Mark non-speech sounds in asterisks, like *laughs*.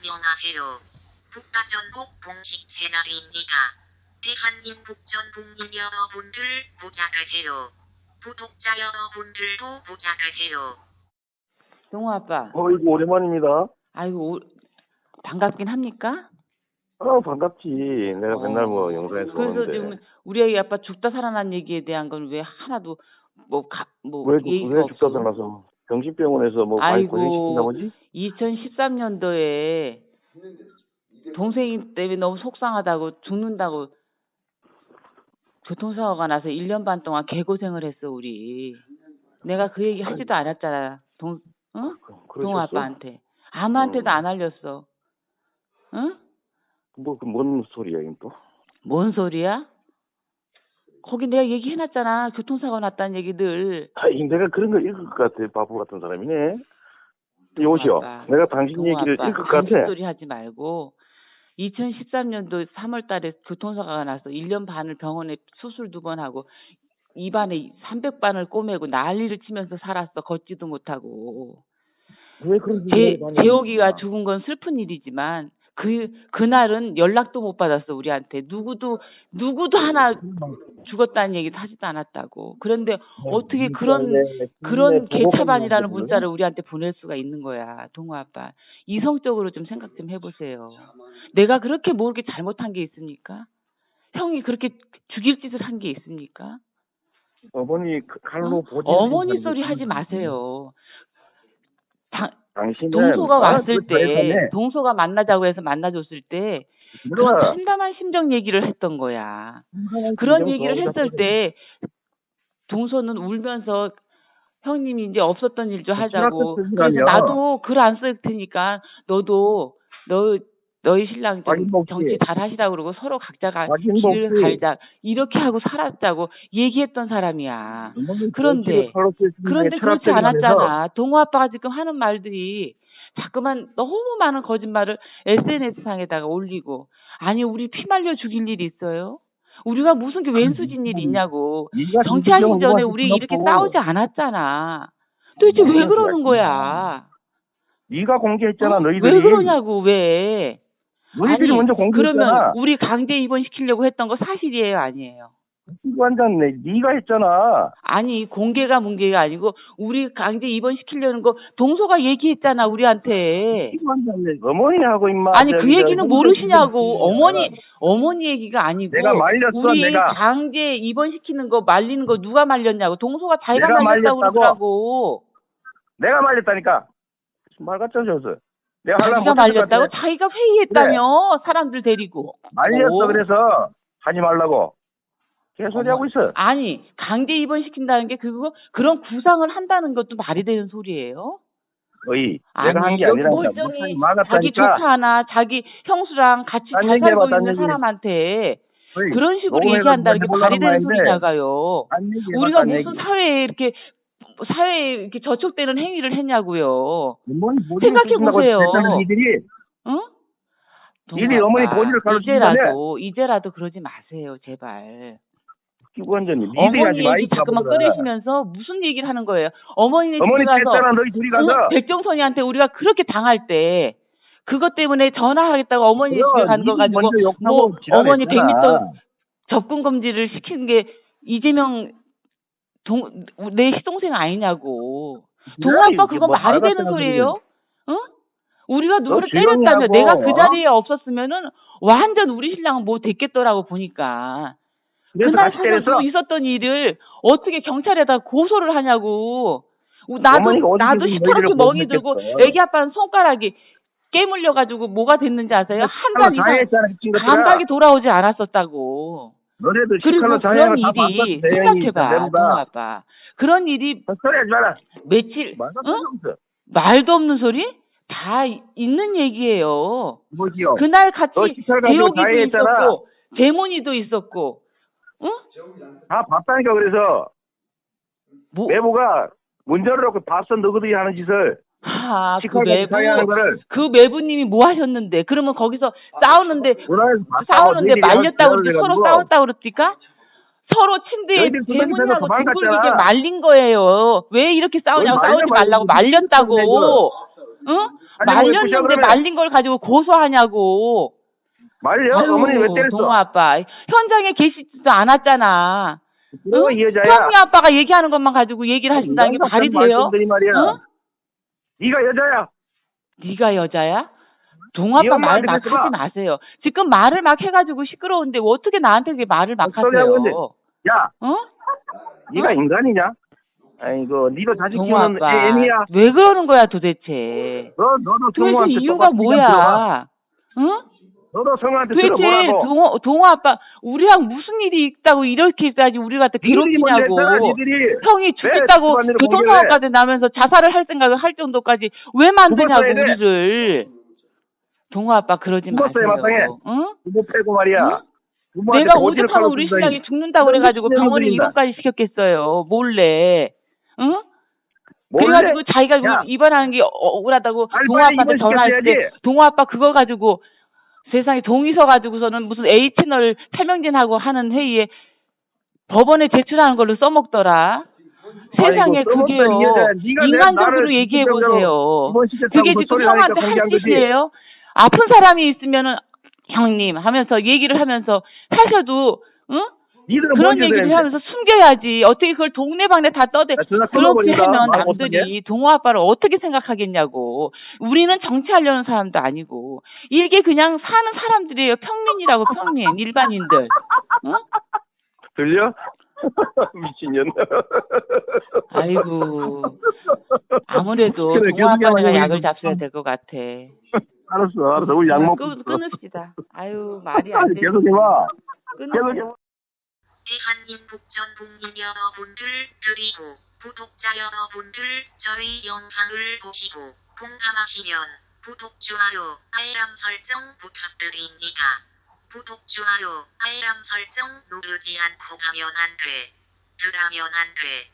안녕하세요. 국가전국 공식 채널입니다. 대한민국 전 국민 여러분들 부자 되세요. 구독자 여러분들도 부자 되세요. 동호 아빠, 어이구 오랜만입니다. 아이고 오- 반갑긴 합니까? 어 반갑지. 내가 어. 맨날 뭐 영상에서 그래서 보는데 지금 우리 아이 아빠 죽다 살아난 얘기에 대한 건 왜 하나도 뭐뭐 왜, 얘기가 왜 없어? 죽다 살아나서 정신병원에서 뭐 많이. 고생시킨다 보지? 2013년도에 동생이 때문에 너무 속상하다고 죽는다고 교통사고가 나서 1년 반 동안 개고생을 했어 우리. 내가 그 얘기 하지도 않았잖아. 동 어? 동호 그러셨어? 아빠한테. 아무한테도 음. 안 알렸어. 응? 뭐그 뭔 소리야 이건 또? 뭔 소리야? 거기 내가 얘기해놨잖아. 교통사고 났다는 얘기들. 아이 내가 그런 거 읽을 것 같아. 바보 같은 사람이네. 여보시오. 아빠. 내가 당신 얘기를 읽을 것 같아. 소리 하지 말고 2013년도 3월 달에 교통사고가 나서 1년 반을 병원에 수술 두 번 하고 입안에 300반을 꼬매고 난리를 치면서 살았어. 걷지도 못하고. 왜 그런 제, 합니까? 죽은 건 슬픈 일이지만 그 그날은 연락도 못 받았어 우리한테. 누구도 누구도 하나 죽었다는 얘기도 하지도 않았다고. 그런데 어떻게 그런 그런 개차반이라는 문자를 우리한테 보낼 수가 있는 거야 동호 아빠. 이성적으로 좀 생각 좀 해보세요. 내가 그렇게 뭐 이렇게 잘못한 게 있습니까? 형이 그렇게 죽일 짓을 한 게 있습니까? 어머니 그 칼로 어? 보지 어머니 소리 하지 마세요 당신은 동서가 나랑 왔을 그 때. 동서가 만나자고 해서 만나줬을 때 그런 참담한 심정 얘기를 했던 거야. 그런 얘기를 했을 때 동서는 울면서 형님이 이제 없었던 일 좀 하자고. 그래서. 나도 글 안 쓸 테니까 너도 너 너희 신랑 좀 먹지. 정치 잘 하시라고 그러고 서로 각자가 확인 길을 먹지. 갈자 이렇게 하고 살았자고 얘기했던 사람이야. 그런데, 때 그런데 그렇지 않았잖아. 동호 아빠가 지금 하는 말들이 자꾸만 너무 많은 거짓말을 SNS 상에다가 올리고 아니 우리 피 말려 죽일 일이 있어요? 우리가 무슨 게 왼수진 일이 있냐고. 정치하기 전에 우리 이렇게. 싸우지 않았잖아. 도대체 왜 그러는 거야? 네가 공개했잖아 어? 너희들이 왜 그러냐고 왜? 너희들이 아니, 먼저 공개했잖아. 그러면 우리 강제 입원시키려고 했던 거 사실이에요, 아니에요? 완전 네 네가 했잖아. 아니 공개가 문제가 아니고 우리 강제 입원 시키려는 거 동서가 얘기했잖아 우리한테. 완전 네 어머니하고 임마. 아니 그 얘기는 모르시냐고. 어머니 어머니 얘기가 아니고 내가 말렸어, 우리 내가. 강제 입원 시키는 거 말리는 거 누가 말렸냐고. 동서가 자기가 말렸다고? 그러더라고. 내가 말렸다니까. 말 같죠 저서 내가 하려면 자기가 말렸다고. 자기가 회의했다며 사람들 데리고 말렸어 오. 그래서 하지 말라고 개소리 하고 있어 아니 강제 입원시킨다는 게 그거 그런 구상을 한다는 것도 말이 되는 소리예요? 아니 내가 한 게 아니라 멀쩡히 자기 조카 하나 자기 형수랑 같이 딴잘 살고 딴 있는 얘기. 사람한테 어이, 그런 식으로 얘기한다는 게 말이 되는. 소리냐가요. 우리가 딴 무슨 얘기. 사회에 이렇게 사회에 이렇게 저촉되는 행위를 했냐고요. 어머니 생각해 보세요. 응? 니들이 어머니 본인을 가르치기 이제라도 이제라도 그러지 마세요, 제발. 기관장님 니들이 어머니 얘기 이 자꾸만. 꺼내시면서 무슨 얘기를 하는 거예요? 어머니 집에 가서 너희 둘이 가서 응? 백종선이한테 우리가 그렇게 당할 때 그것 때문에 전화하겠다고 어머니 집에 가는 거 가지고 뭐 어머니 지랄했잖아. 100m 접근 금지를 시키는 게 이재명 동, 내 시동생 아니냐고. 동아 지랄이 아빠 이게 그거 뭐 말이 말 되는 소리예요? 응? 우리가 누구를 하고, 내가 그 어? 자리에 없었으면은 완전 우리 신랑은 뭐 됐겠더라고 보니까. 그날 사서 있었던 일을 어떻게 경찰에다 고소를 하냐고. 나도 나도 시퍼렇게 멍이. 들고 애기 아빠는 손가락이 깨물려 가지고 뭐가 됐는지 아세요? 한 달 이상 감각이 돌아오지 않았었다고. 너네들 그리고 그런 일이 생각해봐, 내보다 아빠. 그런 일이 소리 하지 마라 며칠 말도 응? 말도 없는 소리 다 이- 있는 얘기예요. 뭐지요 그날 같이 대옥이도. 있었고 재문이도 있었고, 응? 다 봤다니까 그래서 뭐, 매부가 문제를 놓고 봤어 너희들이 하는 짓을 아, 그 매부, 거를 그 매부님이 뭐 하셨는데? 그러면 거기서 싸우는데 봤다고 싸우는데 너희들이 말렸다고 그러지 서로 싸웠다고 그럽니까? 서로 침대에 둥글게 말았잖아. 말린 거예요. 왜 이렇게 싸우냐고 싸우지 말라고. 말렸다고. 응? 부셔, 말렸는데? 말린 걸 가지고 고소하냐고. 말려? 아유, 어머니 왜 때렸어? 동호 아빠 현장에 계시지도 않았잖아. 너 응? 이 여자야. 형이 아빠가 얘기하는 것만 가지고 얘기를 하신다는 게 말이 돼요? 응? 네가 여자야. 네가 여자야? 동아빠 네말 막. 하지 마세요. 지금 말을 막 해가지고 시끄러운데 어떻게 나한테 그렇게 말을 막 하세요? 야, 어? 네가 인간이냐? 아이고, 네도 자식 키우는 애미야. 왜 그러는 거야 도대체? 너, 너도 도대체 성우한테 이유가. 뭐야? 응? 너도 성우한테 들어보라고. 동호 동호 아빠 우리랑 무슨 일이 있다고 이렇게까지 우리 갖다 니들이 먼저 괴롭히냐고? 형이 죽겠다고 교통사고까지 나면서 자살을 할 생각을 할 정도까지 왜 만드냐고. 우리를. 동호 아빠 그러지. 마세요. 응? 부모 패고 말이야. 응? 내가 오죽하면 우리. 신랑이 죽는다고 그래가지고 병원에. 입원까지 시켰겠어요. 몰래. 응? 몰래? 그래가지고 자기가 야. 입원하는 게 어- 억울하다고 동호 아빠한테 전화했을 때. 동호 아빠 그거 가지고 세상에 동의서 가지고서는 무슨 A 채널 태명진하고 하는 회의에 법원에 제출하는 걸로 써먹더라. 세상에 아이고, 그게요. 인간적으로 얘기해 보세요. 그게 그 지금 형한테 할 거지. 짓이에요? 아픈 사람이 있으면은 형님 하면서 얘기를 하면서 하셔도 응? 니들은 그런 얘기를 되는데. 하면서 숨겨야지. 어떻게 그걸 동네방네 다 떠대. 야, 전화 그렇게. 하면. 남들이 동호 아빠를 어떻게 생각하겠냐고. 우리는 정치하려는 사람도 아니고. 이게 그냥 사는 사람들이에요. 평민이라고 평민. 일반인들. 응? 들려? *laughs* 미친년. 아이고. 아무래도 그래, 동호 아빠 계속해봐, 내가 이거. 약을 잡숴야 될 것 같아. 알았어, 알았어. 우리 약 먹고. 끊. 끊읍시다. 아유 말이 안 돼. 계속 해봐. 계속 해봐. 대한민 국 전 국민 여러분들 그리고 구독자 여러분들 저희 영상을 보시고 공감하시면 구독, 좋아요, 알람 설정 부탁드립니다. 구독, 좋아요, 알람 설정 누르지 않고 가면 안 돼. 그러면 안 돼.